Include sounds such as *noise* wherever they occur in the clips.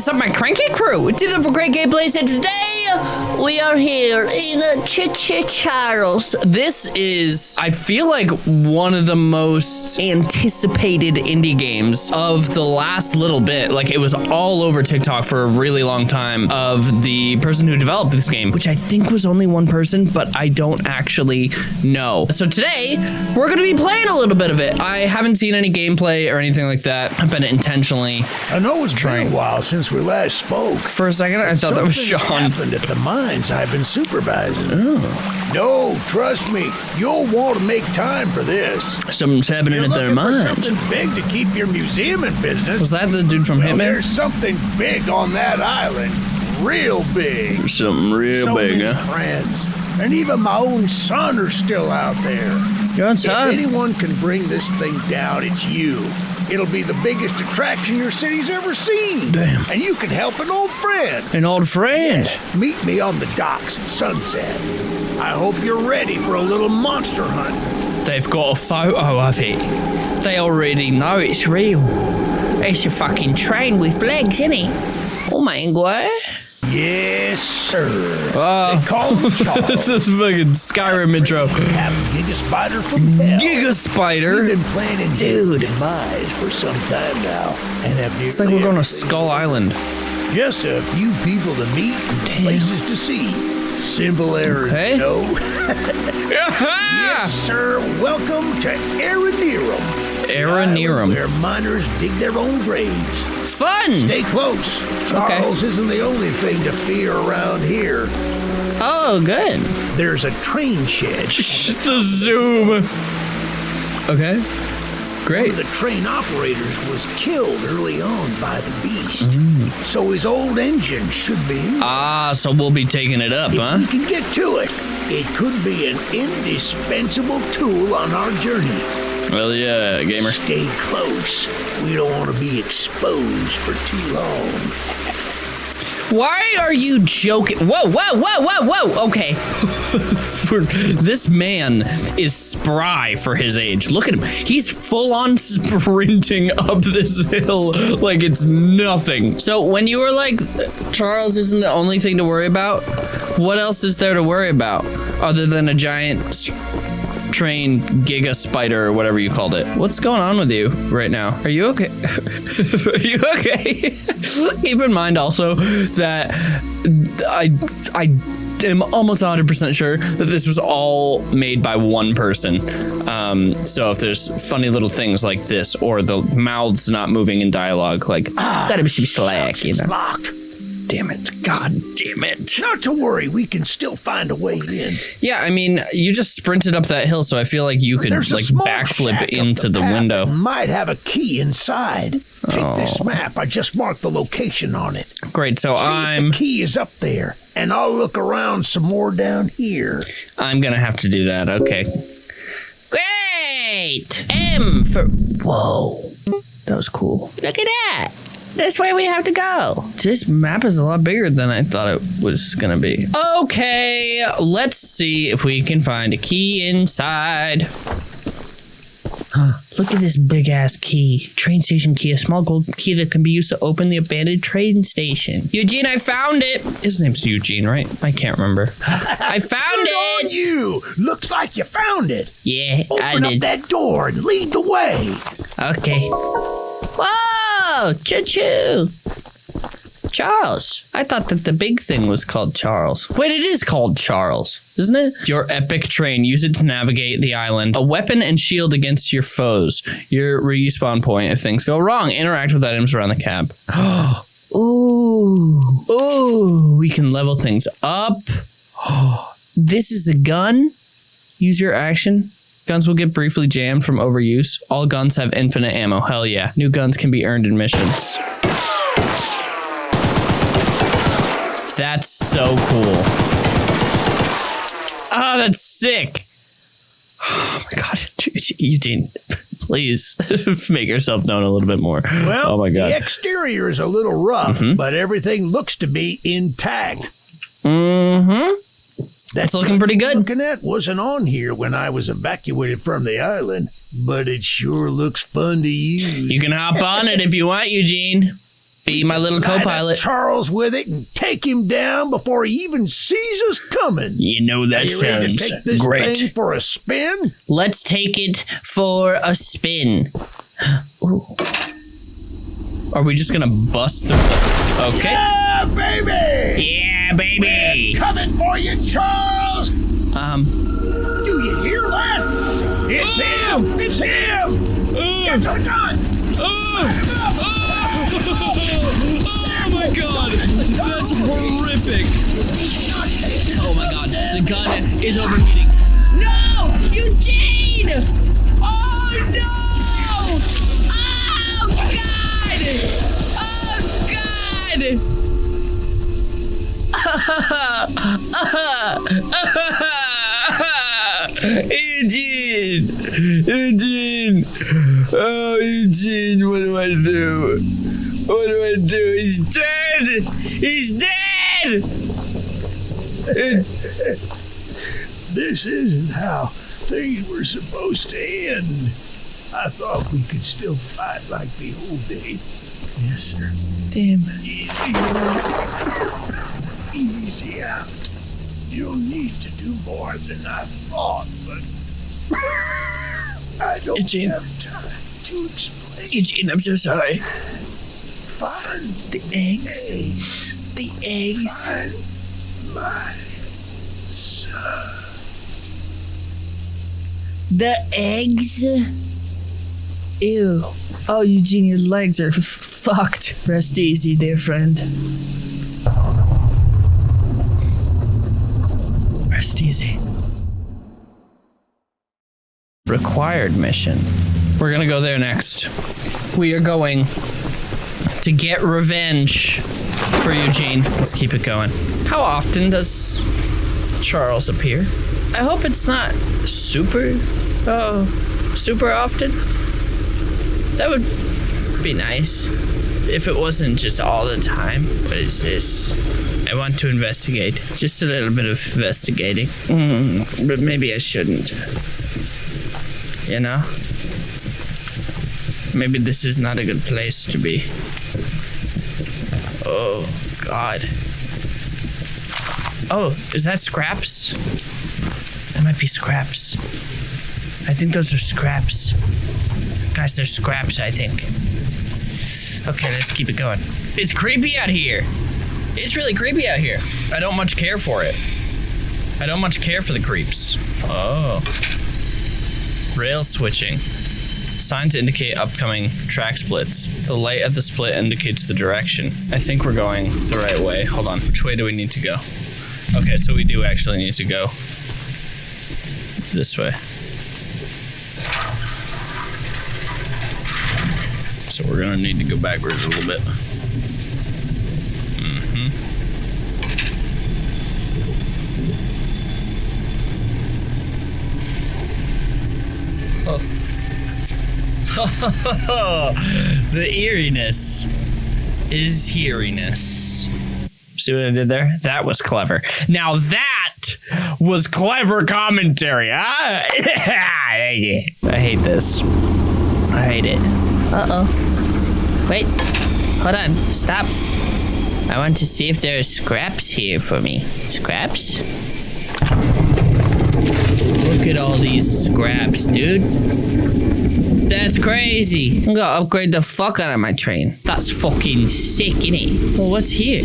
is up, my cranky crew? It's either for great gameplays, and today we are here in uh, Choo Choo Charles. This is, I feel like, one of the most anticipated indie games of the last little bit. Like, it was all over TikTok for a really long time of the person who developed this game, which I think was only one person, but I don't actually know. So today, we're going to be playing a little bit of it. I haven't seen any gameplay or anything like that. I've been intentionally I know it's Trying. been a while since we last spoke. For a second, I thought that was Sean. happened at the mines I've been supervising. No, trust me, you'll want to make time for this. Something's happening You're at their mines. something big to keep your museum in business. Was that the dude from well, Hitman? there's something big on that island, real big. Something real so big, many huh? friends, and even my own son are still out there. Your own If anyone can bring this thing down, it's you. It'll be the biggest attraction your city's ever seen. Damn. And you can help an old friend. An old friend. Meet me on the docks at sunset. I hope you're ready for a little monster hunt. They've got a photo of it. They already know it's real. It's a fucking train with legs, isn't it? Oh my god. Yes, sir. Oh. They call him *laughs* this is fucking Skyrim intro. Have Giga Spider from hell. Giga We've Spider. been planning Dude. demise for some time now, and have It's like we're going to Skull Island. Just a few people to meet, and Damn. places to see. Simple errands, Okay. no. *laughs* yes, sir. Welcome to Aranearum. Aranearum. Where miners dig their own graves. Fun. Stay close. Charles isn't the only thing to fear around here. Oh, good. There's a train shed. *laughs* Just the zoom. Okay. One Great. of the train operators was killed early on by the beast. Mm. So his old engine should be Ah, so we'll be taking it up, If huh? we can get to it, it could be an indispensable tool on our journey. Well, yeah, gamer. Stay close. We don't want to be exposed for too long. Why are you joking? Whoa, whoa, whoa, whoa, whoa. Okay. *laughs* this man is spry for his age. Look at him. He's full on *laughs* sprinting up this hill like it's nothing. So, when you were like, Charles isn't the only thing to worry about, what else is there to worry about other than a giant s- train giga spider or whatever you called it? What's going on with you right now? Are you okay? *laughs* Are you okay? *laughs* Keep in mind also that I I am almost 100% sure that this was all made by one person. Um, so if there's funny little things like this or the mouths not moving in dialogue, like gotta be some slack, you know. locked. Damn it! God damn it! Not to worry, we can still find a way in. Yeah, I mean, you just sprinted up that hill, so I feel like you could There's like backflip into the path window. Might have a key inside. Take Oh. this map. I just marked the location on it. Great. So See if I'm the key is up there, and I'll look around some more down here. I'm gonna have to do that. Okay. Great. M for whoa. That was cool. Look at that. That's way we have to go. This map is a lot bigger than I thought it was gonna be. Okay, let's see if we can find a key inside. Huh, Look at this big ass key. Train station key, a small gold key that can be used to open the abandoned train station. Eugene, I found it. His name's Eugene, right? I can't remember. *laughs* I found Good on you. Looks like you found it. Yeah, I did. Open up that door and lead the way. Okay. Whoa! Oh, choo choo! Charles. I thought that the big thing was called Charles. Wait, it is called Charles, isn't it? Your epic train. Use it to navigate the island. A weapon and shield against your foes. Your respawn point if things go wrong. Interact with items around the cab. *gasps* Ooh. Ooh. We can level things up. *gasps* this is a gun. Use your action. Guns will get briefly jammed from overuse. All guns have infinite ammo. Hell yeah. New guns can be earned in missions. That's so cool. Ah, that's sick. *sighs* Oh my god. *laughs* Eugene, please *laughs* make yourself known a little bit more. Well, oh my god, the exterior is a little rough, Mm-hmm. but everything looks to be intact. Mm-hmm. That It's looking pretty good. Looking at wasn't on here when I was evacuated from the island, but it sure looks fun to use. You can hop on it if you want, Eugene. Be my little co-pilot. Charles with it and take him down before he even sees us coming. You know that you ready to take this thing for a spin? Let's take it for a spin. *gasps* Ooh. Are we just gonna bust the? Okay. Yeah, baby! Yeah, baby. Coming for you, Charles! Um. Do you hear that? It's him! It's him! Oh. Get to the gun! Oh my god! That's horrific! Oh my god, the gun is overheating. No! Eugene! Oh no! Oh god! *laughs* Eugene! Eugene! Oh, Eugene, what do I do? What do I do? He's dead! He's dead! This isn't how things were supposed to end. I thought we could still fight like the old days. Yes, sir. Damn. Easy. *laughs* Easy out. You'll need to do more than I thought, but I don't Eugene. have time to explain. Eugene, I'm so sorry. Find The eggs. eggs. The eggs. Find my son. The eggs? Ew. Oh, Eugene, your legs are fucked. Rest easy, dear friend. Easy. Required mission. We're gonna go there next. We are going to get revenge for Eugene. Let's keep it going. How often does Charles appear? I hope it's not super, oh, super often. That would be nice if it wasn't just all the time. What is this? I want to investigate. Just a little bit of investigating. Mm, but maybe I shouldn't. You know? Maybe this is not a good place to be. Oh, God. Oh, is that scraps? That might be scraps. I think those are scraps. Guys, they're scraps, I think. Okay, let's keep it going. It's creepy out here. It's really creepy out here. I don't much care for it. I don't much care for the creeps. Oh. Rail switching. Signs indicate upcoming track splits. The light of the split indicates the direction. I think we're going the right way. Hold on. Which way do we need to go? Okay, so we do actually need to go this way. So we're gonna need to go backwards a little bit. Mm-hmm. *laughs* the eeriness is heariness. See what I did there? That was clever. Now that was clever commentary. Huh? *laughs* I hate this. I hate it. Uh oh. Wait. Hold on. Stop. I want to see if there are scraps here for me. Scraps? Look at all these scraps, dude. That's crazy. I'm gonna upgrade the fuck out of my train. That's fucking sick, innit? Well, what's here?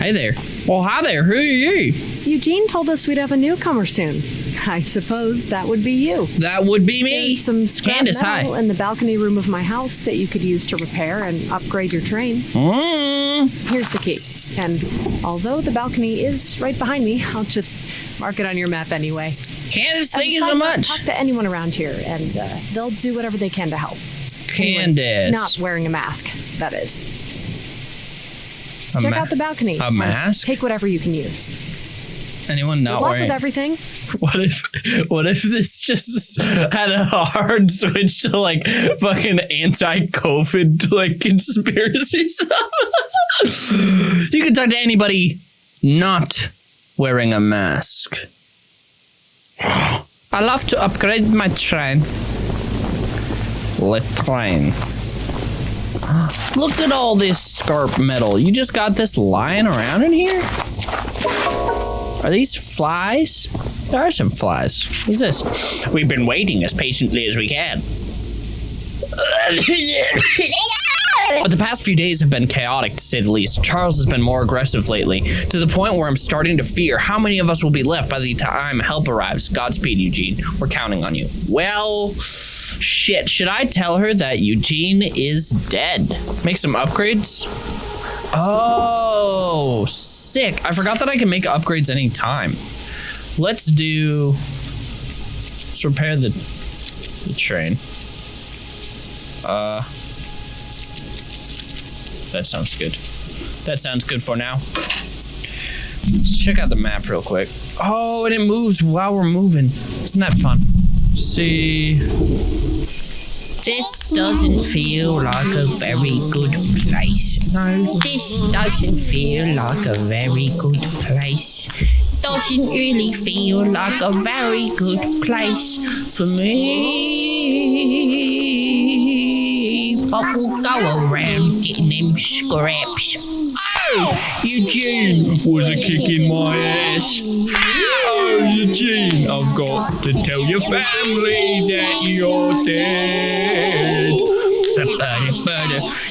Hi there. Well, hi there. Who are you? Eugene told us we'd have a newcomer soon. I suppose that would be you. That would be me. There's some scrap Candace, metal hi. in the balcony room of my house that you could use to repair and upgrade your train. Mm. Here's the key. And although the balcony is right behind me, I'll just mark it on your map anyway. Candace, thank you so much. Talk to anyone around here, and uh, they'll do whatever they can to help. Anyone Candace. Not wearing a mask, that is. A Check ma- out the balcony. a mask? Take whatever you can use. Anyone not Good luck wearing? with everything. *laughs* What if what if this just had a hard switch to like fucking anti-COVID like conspiracy stuff? *laughs* you can talk to anybody not wearing a mask. I love to upgrade my train. Lecline. Look at all this scarp metal. You just got this lying around in here? Are these flies? There are some flies. What's this? We've been waiting as patiently as we can. But the past few days have been chaotic to say the least. Charles has been more aggressive lately, to the point where I'm starting to fear how many of us will be left by the time help arrives. Godspeed, Eugene. We're counting on you. Well, shit. Should I tell her that Eugene is dead? Make some upgrades? Oh, sick. I forgot that I can make upgrades anytime. Let's do. Let's repair the, the train. Uh. That sounds good. That sounds good for now. Let's check out the map real quick. Oh, and it moves while we're moving. Isn't that fun? See. This doesn't feel like a very good place. No, this doesn't feel like a very good place. Doesn't really feel like a very good place for me. We'll go around getting them scraps. Eugene was a kick in my ass. Oh, Eugene, I've got to tell your family that you're dead.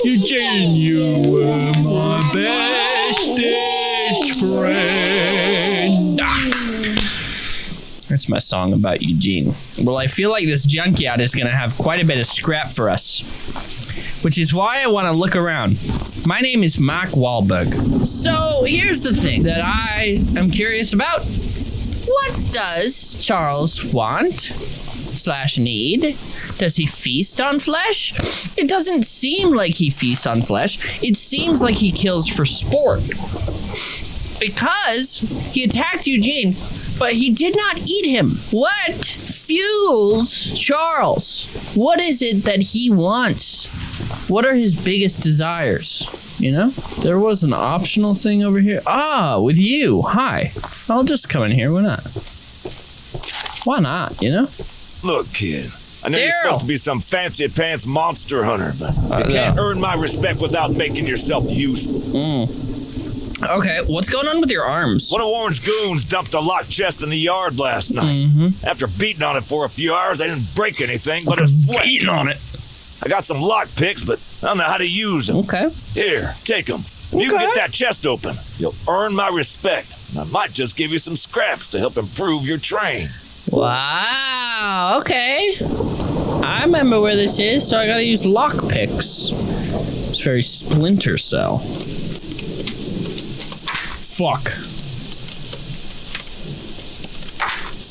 Eugene, you were my bestest friend. That's my song about Eugene. Well, I feel like this junkyard is going to have quite a bit of scrap for us, which is why I want to look around. My name is Mark Wahlberg. So here's the thing that I am curious about. What does Charles want slash need? Does he feast on flesh? It doesn't seem like he feasts on flesh. It seems like he kills for sport. Because he attacked Eugene, but he did not eat him. What fuels Charles? What is it that he wants? What are his biggest desires? You know? There was an optional thing over here. Ah, with you. Hi. I'll just come in here. Why not? Why not, you know? Look, kid. I know you're supposed to be some fancy pants monster hunter, but Uh, you can't yeah. earn my respect without making yourself useful. Okay, what's going on with your arms? One of Warren's goons dumped a locked chest in the yard last night. Mm-hmm. After beating on it for a few hours, I didn't break anything but a sweat. Beating on it. I got some lock picks, but I don't know how to use them. Okay. Here, take them. If you can get that chest open, you'll earn my respect. And I might just give you some scraps to help improve your train. Wow. Okay. I remember where this is, so I gotta use lock picks. It's very Splinter Cell. Fuck.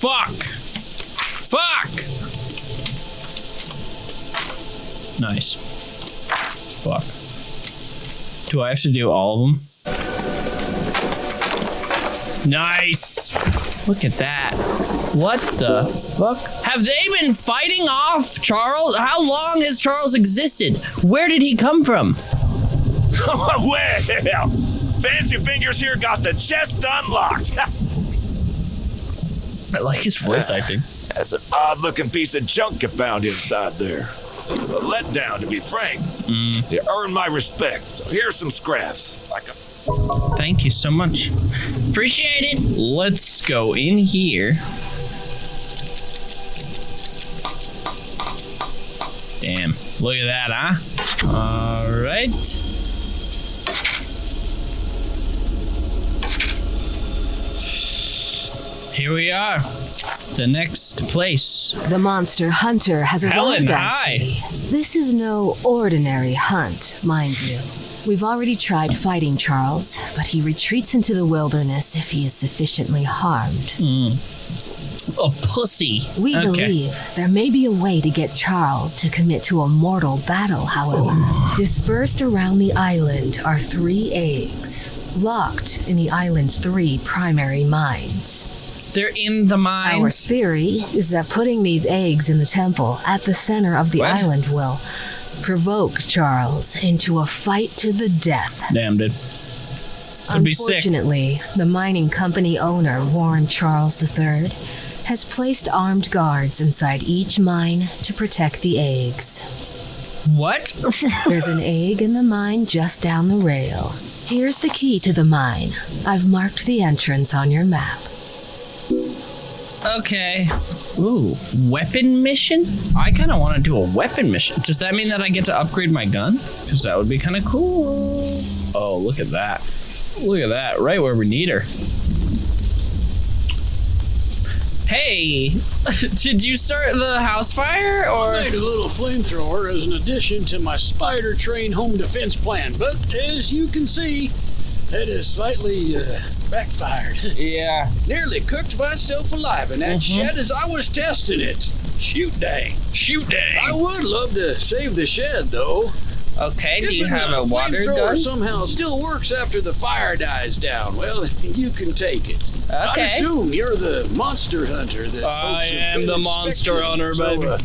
Fuck. Fuck. Nice. Fuck. Do I have to do all of them? Nice. Look at that. What the fuck? Have they been fighting off Charles? How long has Charles existed? Where did he come from? *laughs* well, Fancy Fingers here got the chest unlocked. *laughs* I like his voice acting. That's an odd looking piece of junk you found inside there. A letdown, to be frank. Mm. You earned my respect. So here's some scraps. Like a Thank you so much. Appreciate it. Let's go in here. Damn. Look at that, huh? All right. Here we are. The next place. The monster hunter has Helen, arrived, I hi. This is no ordinary hunt, mind you. We've already tried fighting Charles, but he retreats into the wilderness if he is sufficiently harmed. Hmm. A pussy. We Okay. believe there may be a way to get Charles to commit to a mortal battle, however. Dispersed around the island are three eggs, locked in the island's three primary mines. They're in the Our mines. theory is that putting these eggs in the temple at the center of the What? island will provoke Charles into a fight to the death. Damn, dude. That'd be sick. Unfortunately, the mining company owner, Warren Charles III, has placed armed guards inside each mine to protect the eggs. What? *laughs* There's an egg in the mine just down the rail. Here's the key to the mine. I've marked the entrance on your map. Okay. Ooh, weapon mission? I kind of want to do a weapon mission. Does that mean that I get to upgrade my gun? Because that would be kind of cool. Oh, look at that. Look at that, right where we need her. Hey, *laughs* did you start the house fire or? I made a little flamethrower as an addition to my spider train home defense plan, but as you can see, it has slightly uh, backfired. *laughs* Yeah. Nearly cooked myself alive in that shed as I was testing it. Shoot dang. Shoot dang. I would love to save the shed though. Okay, do you have a water gun? somehow still works after the fire dies down, well, *laughs* you can take it. Okay. I assume you're the monster hunter that I am the monster hunter, so, uh,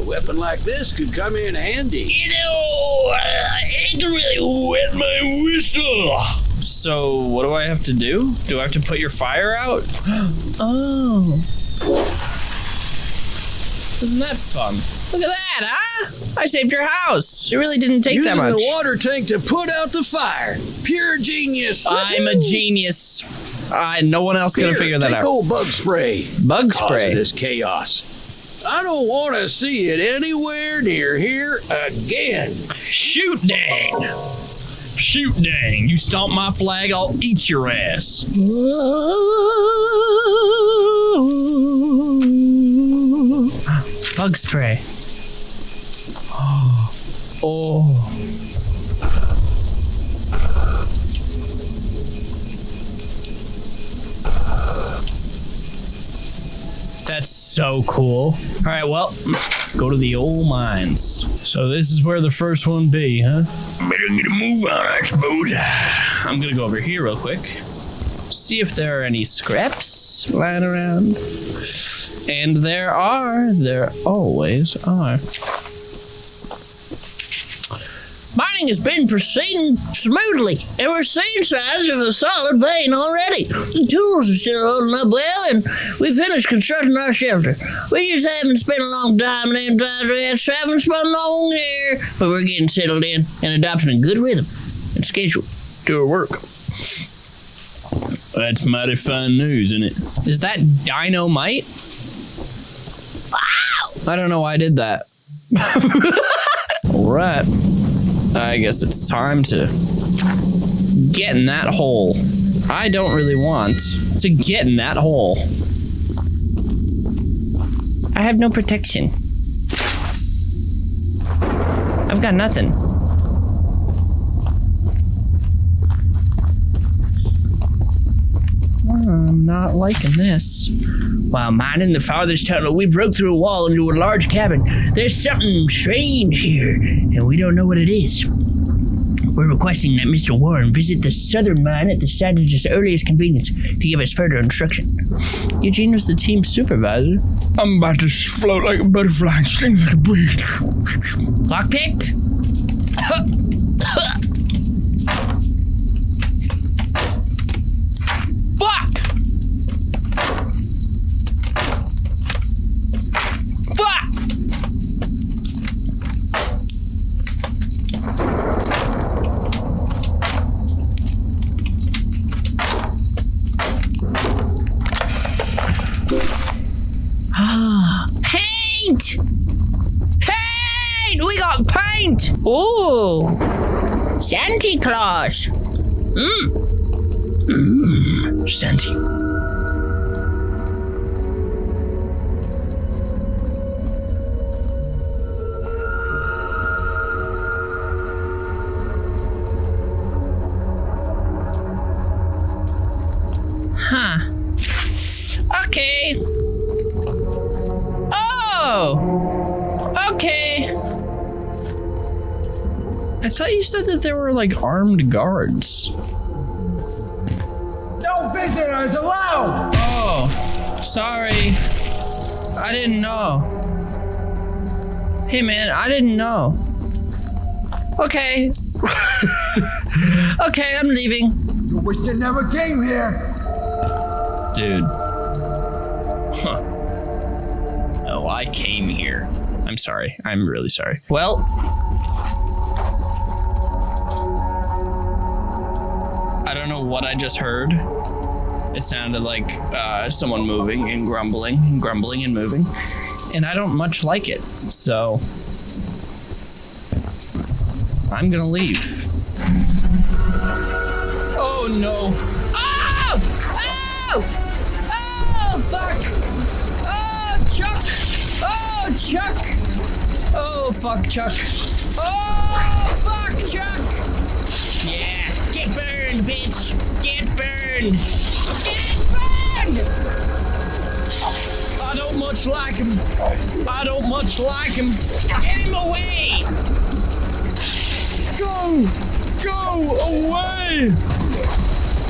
a weapon like this could come in handy. You know, I can really wet my whistle. So, what do I have to do? Do I have to put your fire out? *gasps* oh. Isn't that fun? Look at that, huh? I saved your house. It really didn't take Using that much. the water tank to put out the fire. Pure genius. I'm a genius. I no one else gonna figure that take out. old bug spray. Bug spray. Cause this chaos. I don't want to see it anywhere near here again. Shoot dang. Shoot dang. You stomp my flag, I'll eat your ass. Bug spray. Oh. oh. That's so cool. All right, well, go to the old mines. So this is where the first one be, huh? Better get a move on, I suppose. I'm gonna go over here real quick. See if there are any scraps lying around. And there are. There always are. Mining has been proceeding smoothly, and we're seeing signs of a solid vein already. The tools are still holding up well, and we finished constructing our shelter. We just haven't spent a long time in them times we had traveling spun long here, but we're getting settled in and adopting a good rhythm and schedule to our work. That's mighty fine news, isn't it? Is that dynamite? Wow! I don't know why I did that. *laughs* All right. I guess it's time to get in that hole. I don't really want to get in that hole. I have no protection. I've got nothing. I'm not liking this. While mining the farthest tunnel, we broke through a wall into a large cavern. There's something strange here, and we don't know what it is. We're requesting that Mr. Warren visit the southern mine at the site of his earliest convenience to give us further instruction. Eugene was the team supervisor. I'm about to float like a butterfly and sting like a bee. Lockpick? *laughs* Fuck! Fuck! paint! Paint! We got paint! Ooh! Santa Claus! Mmm! Mmm, Santa. Said that there were like armed guards. No visitors allowed! Oh, sorry. I didn't know. Hey man, I didn't know. Okay. *laughs* okay, I'm leaving. You wish you never came here. Dude. Huh. Oh, I came here. I'm sorry. I'm really sorry. Well, don't know what I just heard. It sounded like uh, someone moving and grumbling and grumbling and moving. And I don't much like it. So I'm to leave. Oh no. Oh! Oh! Oh, fuck! Oh, Chuck! Oh, Chuck! Oh, fuck, Chuck! Oh, fuck, Chuck! Burned, bitch! Get burned! Get burned! I don't much like him. I don't much like him. Get him away! Go! Go away!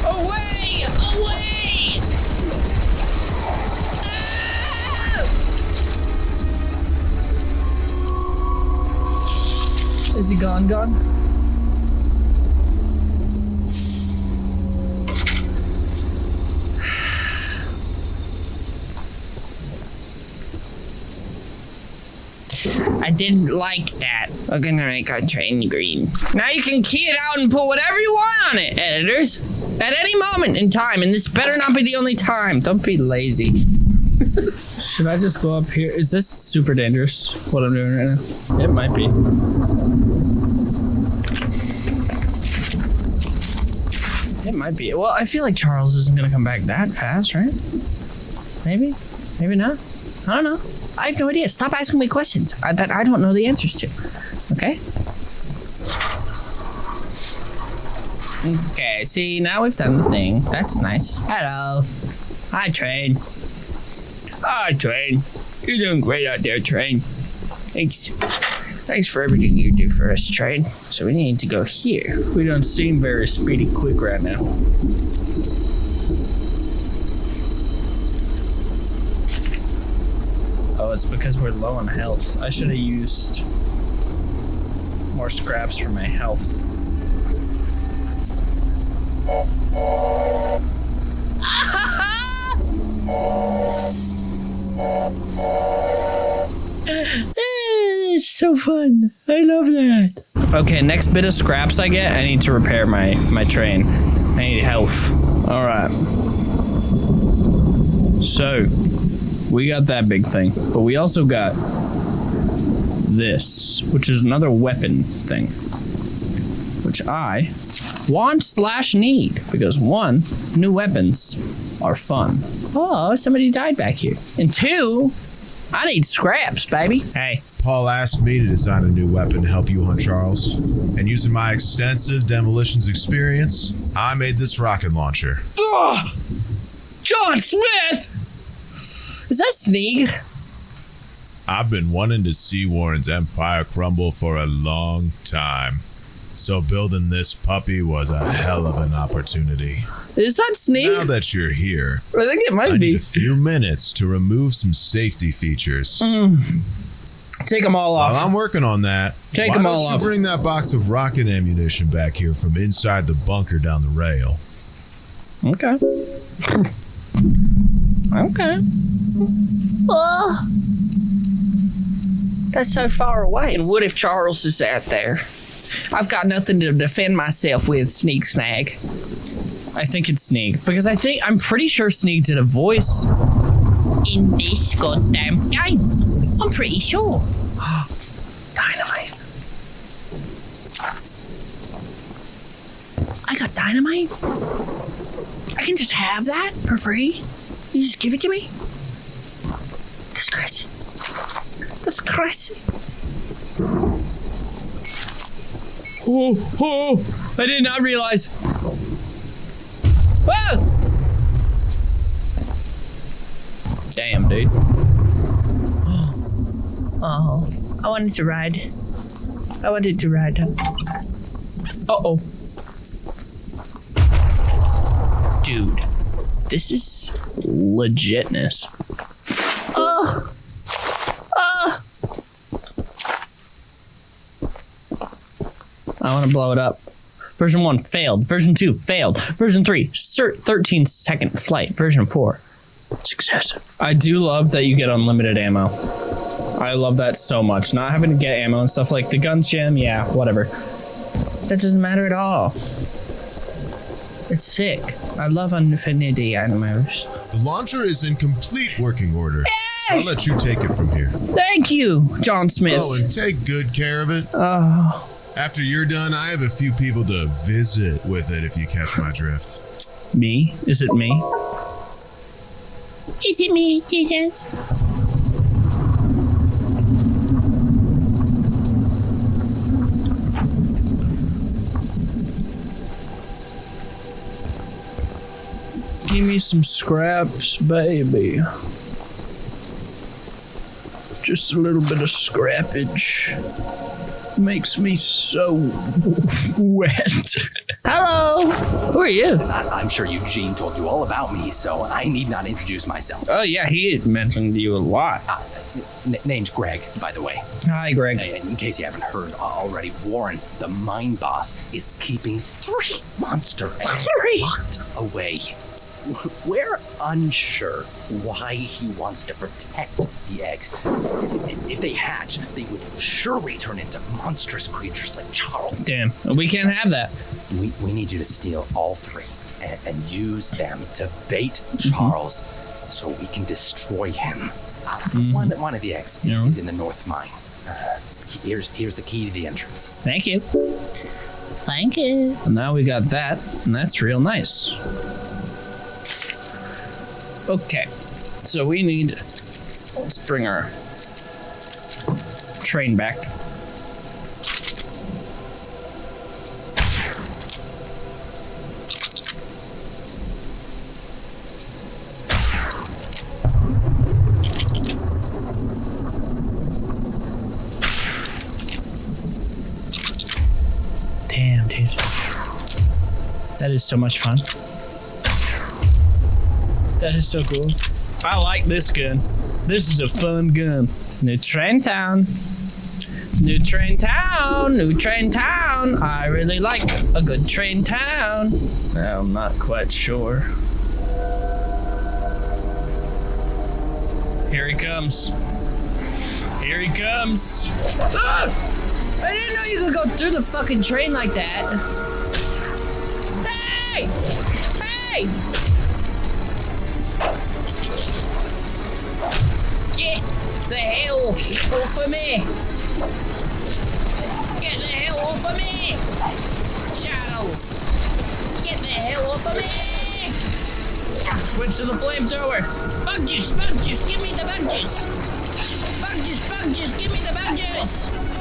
Away! Away! Ah! Is he gone, gone? I didn't like that. We're gonna make our train green. Now you can key it out and put whatever you want on it, editors. At any moment in time, and this better not be the only time. Don't be lazy. *laughs* Should I just go up here? Is this super dangerous, what I'm doing right now? It might be. It might be. Well, I feel like Charles isn't gonna come back that fast, right? Maybe? Maybe not? I don't know. I have no idea. Stop asking me questions uh, that I don't know the answers to. Okay? Okay, see, now we've done the thing. That's nice. Hello. Hi, Train. Hi, Train. You're doing great out there, Train. Thanks. Thanks for everything you do for us, Train. So we need to go here. We don't seem very speedy quick right now. It's because we're low on health. I should have used more scraps for my health. *laughs* It's so fun. I love that. Okay, next bit of scraps I get, I need to repair my my train. I need health. All right. So, we got that big thing, but we also got this, which is another weapon thing, which I want slash need because one, new weapons are fun. Oh, somebody died back here, and two, I need scraps, baby. Hey, Paul asked me to design a new weapon to help you hunt Charles. And using my extensive demolitions experience, I made this rocket launcher. John Smith. Is that Sneak? I've been wanting to see Warren's empire crumble for a long time. So building this puppy was a hell of an opportunity. Is that Sneak? Now that you're here, I think it might I might need be. a few minutes to remove some safety features. Mm. Take them all While off. I'm working on that, Take why 'em don't all you off. bring that box of rocket ammunition back here from inside the bunker down the rail? Okay. *laughs* okay. Oh. That's so far away. And what if Charles is out there? I've got nothing to defend myself with, Sneak Snag. I think it's Sneak. Because I think, I'm pretty sure Sneak did a voice in this goddamn game. I'm pretty sure. *gasps* Dynamite. I got dynamite? I can just have that for free? You just give it to me? That's crazy. That's crazy. Oh, oh, I did not realize. Ah! Damn, dude. Oh, I wanted to ride. I wanted to ride. Uh oh. Dude, this is legitness. I want to blow it up. Version 1 failed. Version 2 failed. Version 3, cert 13 second flight. Version 4, success. I do love that you get unlimited ammo. I love that so much. Not having to get ammo and stuff like the guns jam, yeah, whatever. That doesn't matter at all. It's sick. I love infinity animals. The launcher is in complete working order. Yes! I'll let you take it from here. Thank you, John Smith. Oh, and take good care of it. Oh, After you're done, I have a few people to visit with it if you catch my drift. me? Is it me? Is it me, Jesus? Give me some scraps, baby. Just a little bit of scrappage makes me so *laughs* wet. Hello, who are you? I- I'm sure Eugene told you all about me, so I need not introduce myself. Oh yeah, he had mentioned you a lot. Ah, n- name's Greg, by the way. Hi, Greg. Uh, In case you haven't heard already, Warren, the mine boss, is keeping three monster eggs Three? locked away. *laughs* We're unsure why he wants to protect the eggs. If they hatch, they would surely turn into monstrous creatures like Charles. Damn, we can't have that. We, we need you to steal all three and, and use them to bait Mm-hmm. Charles so we can destroy him. Uh, One, one of the eggs is, Mm-hmm. Yeah. is in the north mine. Uh, here's, here's the key to the entrance. Thank you. Thank you. Now we got that, and that's real nice. Okay, so we need. Let's bring our train back. Damn, dude. That is so much fun. That is so cool. I like this gun. This is a fun gun. New train town. New train town. New train town. I really like a good train town. I'm not quite sure. Here he comes. Here he comes. Ah! I didn't know you could go through the fucking train like that. Hey! Hey! Get the hell off of me! Get the hell off of me! Charles! Get the hell off of me! Switch to the flamethrower! Bug juice! Bug juice! Give me the bug juice! Bug juice! Bug juice! Give me the bug juice!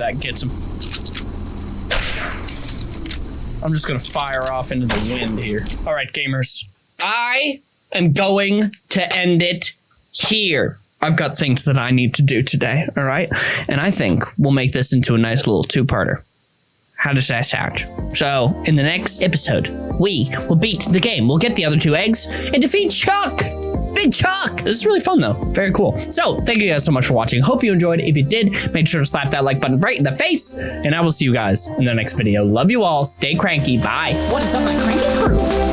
That gets him. I'm just gonna fire off into the wind here. All right, gamers. I am going to end it here. I've got things that I need to do today, all right? And I think we'll make this into a nice little two parter. How does that sound? So, in the next episode, we will beat the game. We'll get the other two eggs and defeat Chuck! Big Chuck! This is really fun, though. Very cool. So, thank you guys so much for watching. Hope you enjoyed. If you did, make sure to slap that like button right in the face. And I will see you guys in the next video. Love you all. Stay cranky. Bye. What is up, my cranky crew?